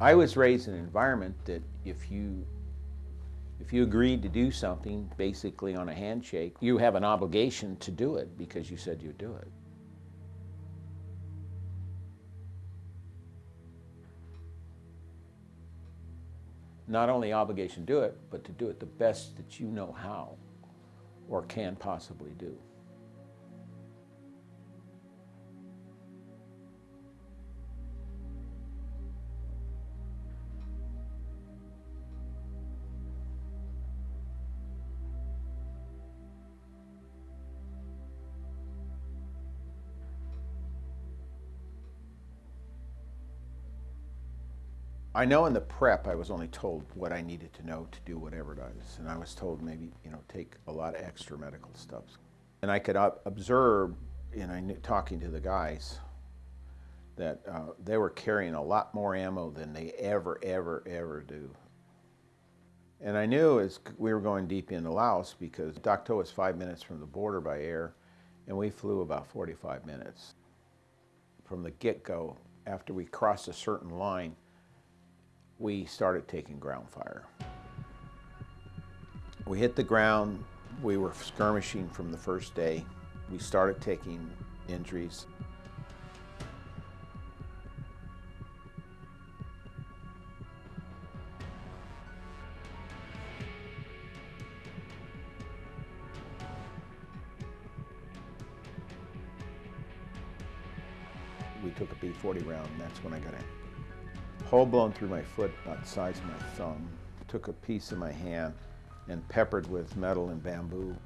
I was raised in an environment that if you if you agreed to do something basically on a handshake, you have an obligation to do it because you said you'd do it. Not only obligation to do it, but to do it the best that you know how or can possibly do. I know in the prep I was only told what I needed to know to do whatever it is. And I was told maybe, you know, take a lot of extra medical stuff. And I could observe, you know, talking to the guys, that uh, they were carrying a lot more ammo than they ever, ever, ever do. And I knew as we were going deep into Laos because Dak To was five minutes from the border by air, and we flew about 45 minutes. From the get-go, after we crossed a certain line, we started taking ground fire. We hit the ground, we were skirmishing from the first day. We started taking injuries. We took a B-40 round and that's when I got in hole blown through my foot about the size of my thumb, took a piece of my hand and peppered with metal and bamboo.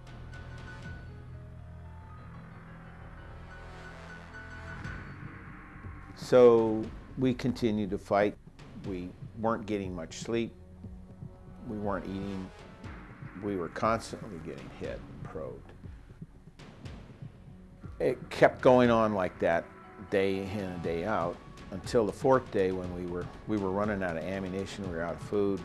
So we continued to fight. We weren't getting much sleep. We weren't eating. We were constantly getting hit and probed. It kept going on like that day in and day out until the fourth day when we were, we were running out of ammunition, we were out of food.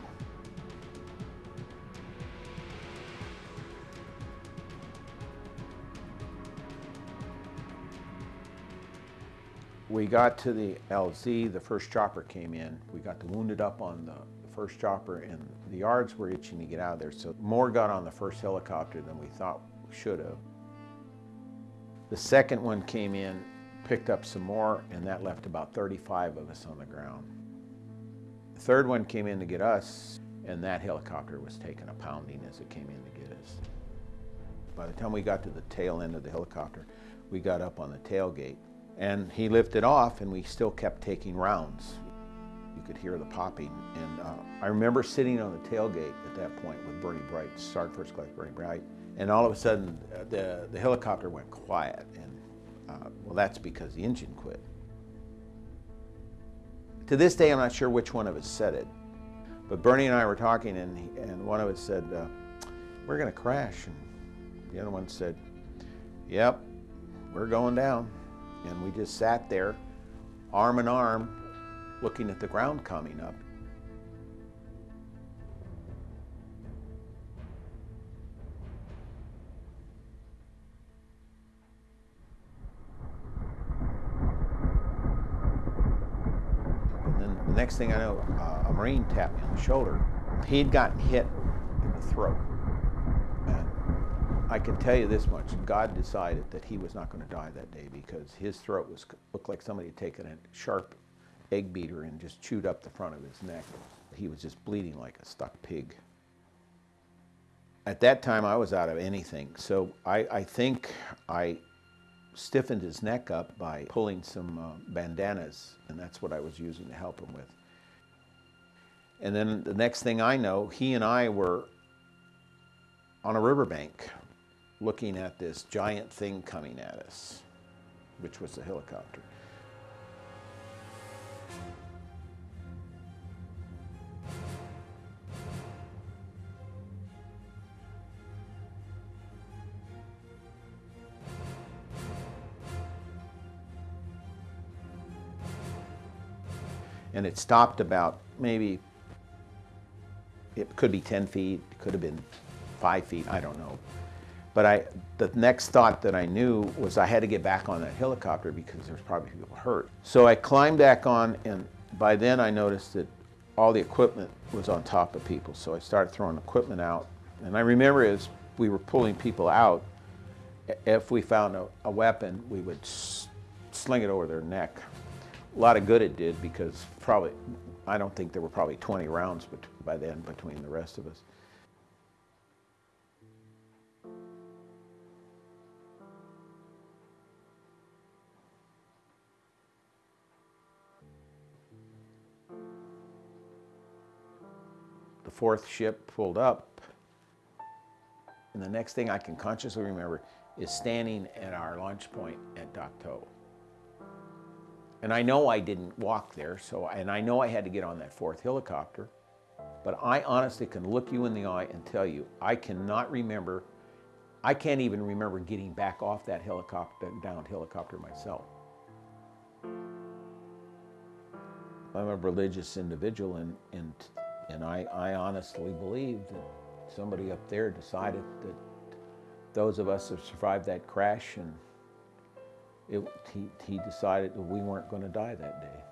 We got to the LZ, the first chopper came in. We got the wounded up on the first chopper and the yards were itching to get out of there. So more got on the first helicopter than we thought we should have. The second one came in picked up some more, and that left about 35 of us on the ground. The third one came in to get us, and that helicopter was taking a pounding as it came in to get us. By the time we got to the tail end of the helicopter, we got up on the tailgate, and he lifted off, and we still kept taking rounds. You could hear the popping, and uh, I remember sitting on the tailgate at that point with Bernie Bright, Sergeant First Class Bernie Bright, and all of a sudden uh, the, the helicopter went quiet, and uh, well, that's because the engine quit. To this day, I'm not sure which one of us said it, but Bernie and I were talking, and, he, and one of us said, uh, we're going to crash. And the other one said, yep, we're going down. And we just sat there, arm in arm, looking at the ground coming up. Next thing I know, uh, a Marine tapped me on the shoulder. He'd gotten hit in the throat. And I can tell you this much, God decided that he was not going to die that day because his throat was looked like somebody had taken a sharp egg beater and just chewed up the front of his neck. He was just bleeding like a stuck pig. At that time, I was out of anything. So I, I think I stiffened his neck up by pulling some uh, bandanas, and that's what I was using to help him with. And then the next thing I know, he and I were on a riverbank looking at this giant thing coming at us, which was a helicopter. and it stopped about maybe, it could be 10 feet, it could have been five feet, I don't know. But I, the next thought that I knew was I had to get back on that helicopter because there was probably people hurt. So I climbed back on and by then I noticed that all the equipment was on top of people. So I started throwing equipment out. And I remember as we were pulling people out, if we found a, a weapon, we would sling it over their neck. A lot of good it did because probably, I don't think there were probably 20 rounds by then between the rest of us. The fourth ship pulled up, and the next thing I can consciously remember is standing at our launch point at Dak To. And I know I didn't walk there, so and I know I had to get on that fourth helicopter, but I honestly can look you in the eye and tell you I cannot remember. I can't even remember getting back off that helicopter down helicopter myself. I'm a religious individual, and and and I, I honestly believe that somebody up there decided that those of us that survived that crash and it, he, he decided that we weren't going to die that day.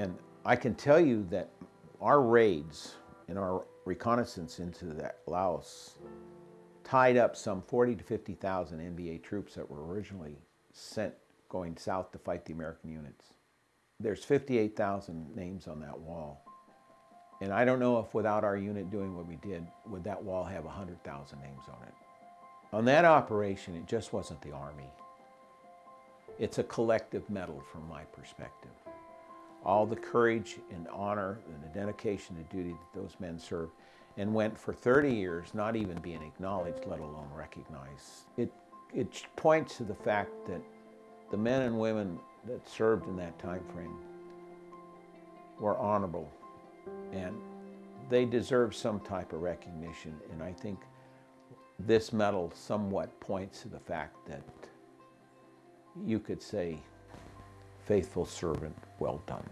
And I can tell you that our raids and our reconnaissance into that Laos tied up some 40 to 50,000 NVA troops that were originally sent going south to fight the American units. There's 58,000 names on that wall. And I don't know if without our unit doing what we did, would that wall have 100,000 names on it. On that operation, it just wasn't the Army. It's a collective medal from my perspective all the courage and honor and the dedication to duty that those men served and went for 30 years not even being acknowledged, let alone recognized. It, it points to the fact that the men and women that served in that time frame were honorable and they deserve some type of recognition. And I think this medal somewhat points to the fact that you could say, faithful servant, well done.